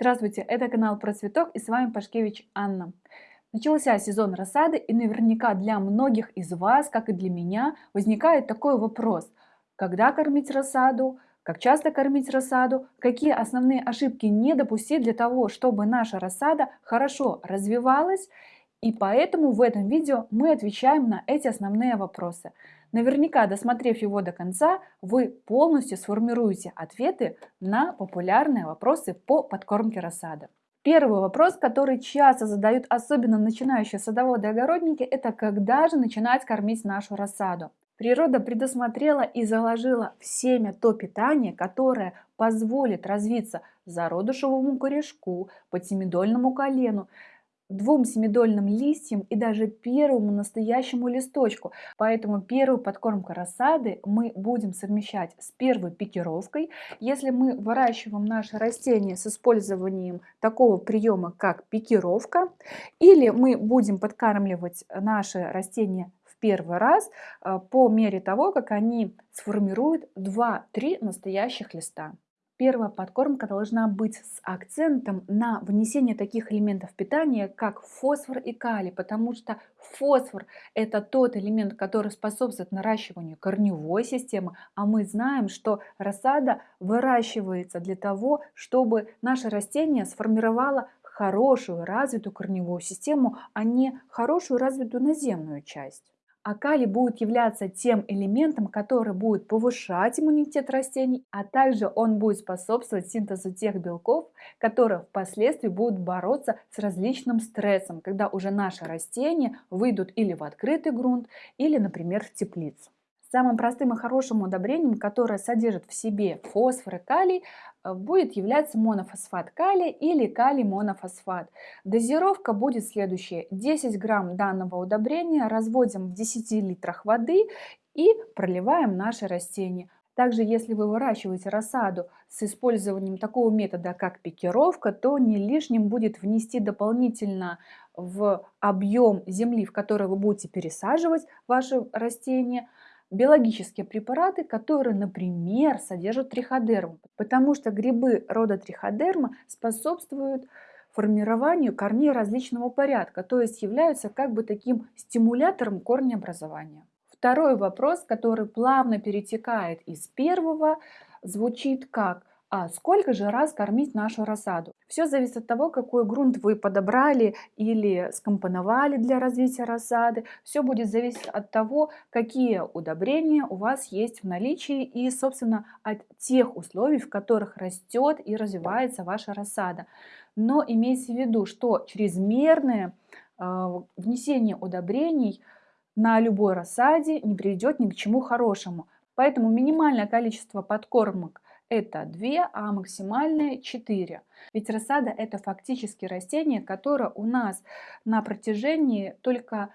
Здравствуйте, это канал про цветок и с вами Пашкевич Анна. Начался сезон рассады и наверняка для многих из вас, как и для меня, возникает такой вопрос. Когда кормить рассаду? Как часто кормить рассаду? Какие основные ошибки не допустить для того, чтобы наша рассада хорошо развивалась? И поэтому в этом видео мы отвечаем на эти основные вопросы. Наверняка, досмотрев его до конца, вы полностью сформируете ответы на популярные вопросы по подкормке рассады. Первый вопрос, который часто задают особенно начинающие садоводы и огородники, это когда же начинать кормить нашу рассаду. Природа предусмотрела и заложила в семя то питание, которое позволит развиться зародышевому корешку, подсемидольному колену, двум семидольным листьям и даже первому настоящему листочку. Поэтому первую подкормку рассады мы будем совмещать с первой пикировкой. Если мы выращиваем наше растение с использованием такого приема, как пикировка, или мы будем подкармливать наши растения первый раз э, по мере того, как они сформируют 2-3 настоящих листа. Первая подкормка должна быть с акцентом на внесение таких элементов питания, как фосфор и калий, потому что фосфор – это тот элемент, который способствует наращиванию корневой системы, а мы знаем, что рассада выращивается для того, чтобы наше растение сформировало хорошую развитую корневую систему, а не хорошую развитую наземную часть. А калий будет являться тем элементом, который будет повышать иммунитет растений, а также он будет способствовать синтезу тех белков, которые впоследствии будут бороться с различным стрессом, когда уже наши растения выйдут или в открытый грунт, или, например, в теплицу. Самым простым и хорошим удобрением, которое содержит в себе фосфор и калий, э, будет являться монофосфат калия или калий монофосфат. Дозировка будет следующая. 10 грамм данного удобрения разводим в 10 литрах воды и проливаем наши растения. Также, если вы выращиваете рассаду с использованием такого метода, как пикировка, то не лишним будет внести дополнительно в объем земли, в который вы будете пересаживать ваши растения, биологические препараты, которые, например, содержат триходерму, потому что грибы рода триходерма способствуют формированию корней различного порядка, то есть являются как бы таким стимулятором корнеобразования. Второй вопрос, который плавно перетекает из первого, звучит как а сколько же раз кормить нашу рассаду? Все зависит от того, какой грунт вы подобрали или скомпоновали для развития рассады. Все будет зависеть от того, какие удобрения у вас есть в наличии и, собственно, от тех условий, в которых растет и развивается ваша рассада. Но имейте в виду, что чрезмерное э, внесение удобрений на любой рассаде не приведет ни к чему хорошему. Поэтому минимальное количество подкормок – это 2, а максимальное 4. Ведь рассада это фактически растение, которое у нас на протяжении только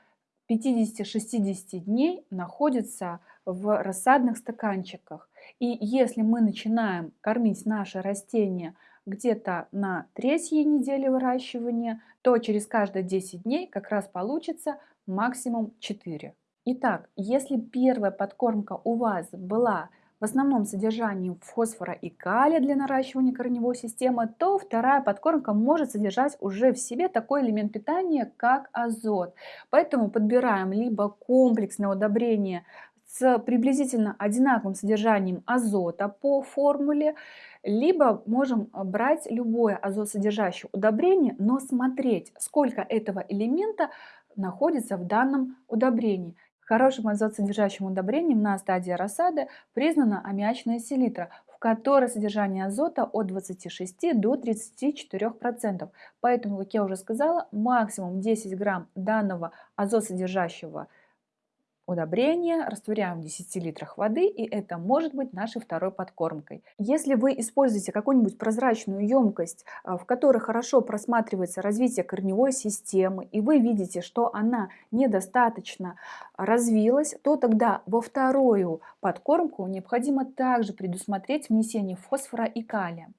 50-60 дней находится в рассадных стаканчиках. И если мы начинаем кормить наше растение где-то на третьей неделе выращивания, то через каждые 10 дней как раз получится максимум 4. Итак, если первая подкормка у вас была в основном содержанием фосфора и калия для наращивания корневой системы, то вторая подкормка может содержать уже в себе такой элемент питания, как азот. Поэтому подбираем либо комплексное удобрение с приблизительно одинаковым содержанием азота по формуле, либо можем брать любое азотсодержащее удобрение, но смотреть, сколько этого элемента находится в данном удобрении. Хорошим азотсодержащим удобрением на стадии рассады признана аммиачная селитра, в которой содержание азота от 26 до 34%. Поэтому, как я уже сказала, максимум 10 грамм данного азотсодержащего удобрения, растворяем в 10 литрах воды, и это может быть нашей второй подкормкой. Если вы используете какую-нибудь прозрачную емкость, а, в которой хорошо просматривается развитие корневой системы, и вы видите, что она недостаточно развилась, то тогда во вторую подкормку необходимо также предусмотреть внесение фосфора и калия.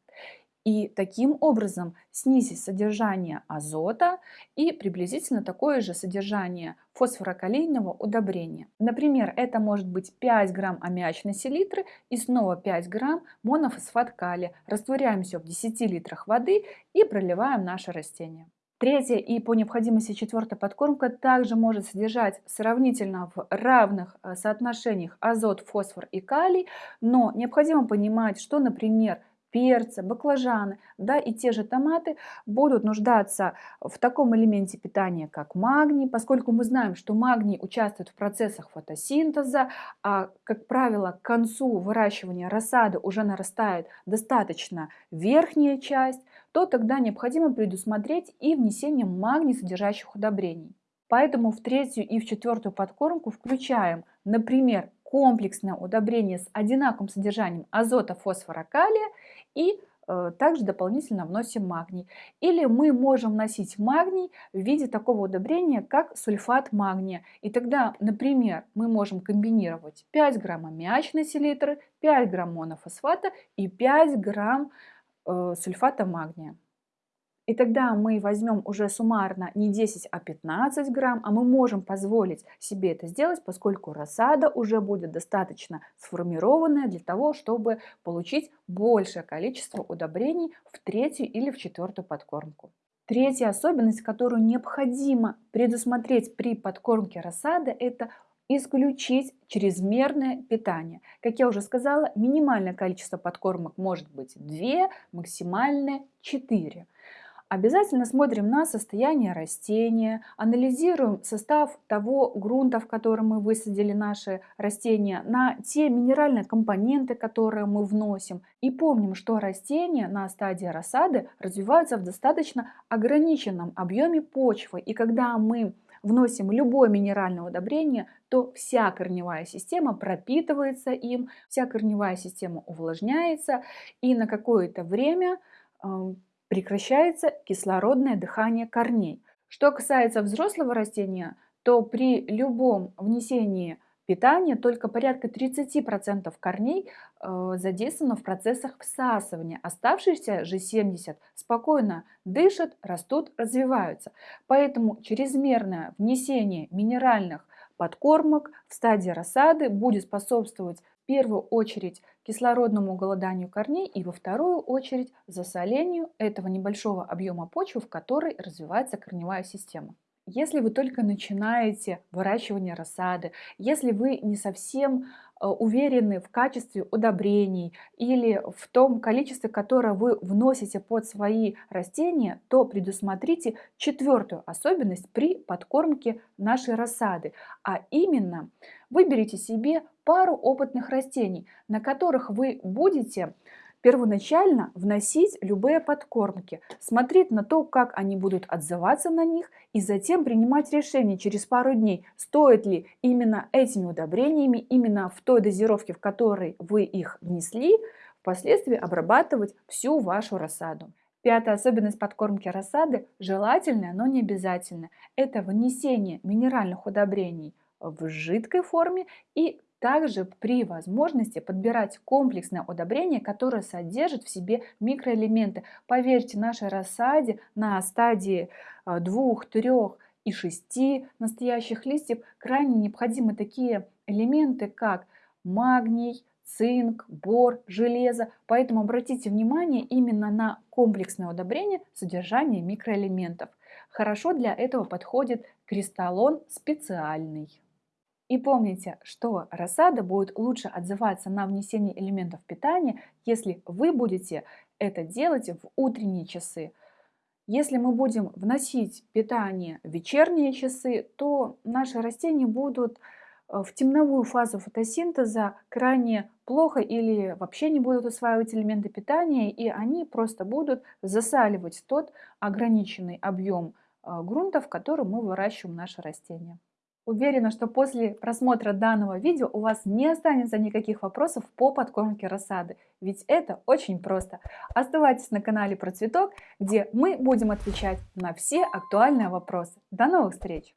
И таким образом снизить содержание азота и приблизительно такое же содержание фосфорокалийного удобрения. Например, это может быть 5 грамм аммиачной селитры и снова 5 грамм монофосфат калия. Растворяем все в 10 литрах воды и проливаем наше растение. Третья и по необходимости четвертая подкормка также может содержать сравнительно в равных э, соотношениях азот, фосфор и калий, но необходимо понимать, что, например, перцы, баклажаны, да, и те же томаты будут нуждаться в таком элементе питания, как магний, поскольку мы знаем, что магний участвует в процессах фотосинтеза, а, как правило, к концу выращивания рассады уже нарастает достаточно верхняя часть, то тогда необходимо предусмотреть и внесение магний содержащих удобрений. Поэтому в третью и в четвертую подкормку включаем, например, комплексное удобрение с одинаковым содержанием азота, фосфора, калия и э, также дополнительно вносим магний. Или мы можем вносить магний в виде такого удобрения, как сульфат магния. И тогда, например, мы можем комбинировать 5 грамм аммиачной селитры, 5 грамм монофосфата и 5 грамм э, сульфата магния. И тогда мы возьмем уже суммарно не 10, а 15 грамм, а мы можем позволить себе это сделать, поскольку рассада уже будет достаточно сформированная для того, чтобы получить большее количество удобрений в третью или в четвертую подкормку. Третья особенность, которую необходимо предусмотреть при подкормке рассады, это исключить чрезмерное питание. Как я уже сказала, минимальное количество подкормок может быть 2, максимальное 4. Обязательно смотрим на состояние растения, анализируем состав того грунта, в котором мы высадили наши растения, на те минеральные компоненты, которые мы вносим. И помним, что растения на стадии рассады развиваются в достаточно ограниченном объеме почвы. И когда мы вносим любое минеральное удобрение, то вся корневая система пропитывается им, вся корневая система увлажняется, и на какое-то время прекращается кислородное дыхание корней. Что касается взрослого растения, то при любом внесении питания только порядка 30% корней э, задействовано в процессах всасывания. Оставшиеся же 70% спокойно дышат, растут, развиваются. Поэтому чрезмерное внесение минеральных подкормок в стадии рассады будет способствовать первую очередь кислородному голоданию корней и во вторую очередь засолению этого небольшого объема почвы, в которой развивается корневая система. Если вы только начинаете выращивание рассады, если вы не совсем э, уверены в качестве удобрений или в том количестве, которое вы вносите под свои растения, то предусмотрите четвертую особенность при подкормке нашей рассады, а именно выберите себе пару опытных растений, на которых вы будете первоначально вносить любые подкормки, смотреть на то, как они будут отзываться на них и затем принимать решение через пару дней, стоит ли именно этими удобрениями, именно в той дозировке, в которой вы их внесли, впоследствии обрабатывать всю вашу рассаду. Пятая особенность подкормки рассады – желательная, но не обязательная. Это внесение минеральных удобрений в жидкой форме и также при возможности подбирать комплексное удобрение, которое содержит в себе микроэлементы. Поверьте, нашей рассаде на стадии 2, 3 и 6 настоящих листьев крайне необходимы такие элементы, как магний, цинк, бор, железо. Поэтому обратите внимание именно на комплексное удобрение содержания микроэлементов. Хорошо для этого подходит кристаллон специальный. И помните, что рассада будет лучше отзываться на внесение элементов питания, если вы будете это делать в утренние часы. Если мы будем вносить питание в вечерние часы, то наши растения будут э, в темновую фазу фотосинтеза крайне плохо или вообще не будут усваивать элементы питания, и они просто будут засаливать тот ограниченный объем э, грунта, в котором мы выращиваем наши растения. Уверена, что после просмотра данного видео у вас не останется никаких вопросов по подкормке рассады, ведь это очень просто. Оставайтесь на канале про цветок, где мы будем отвечать на все актуальные вопросы. До новых встреч!